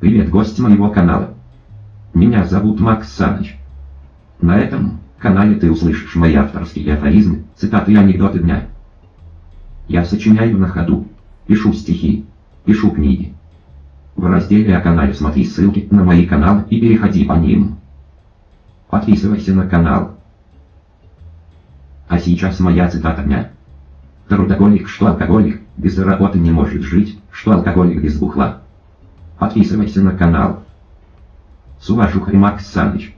Привет, гость моего канала. Меня зовут Макс Саныч. На этом канале ты услышишь мои авторские афоризмы, цитаты и анекдоты дня. Я сочиняю на ходу, пишу стихи, пишу книги. В разделе о канале смотри ссылки на мои каналы и переходи по ним. Подписывайся на канал. А сейчас моя цитата дня. Трудоголик, что алкоголик, без работы не может жить, что алкоголик без бухла. Подписывайся на канал. С уважухой Макс Саныч.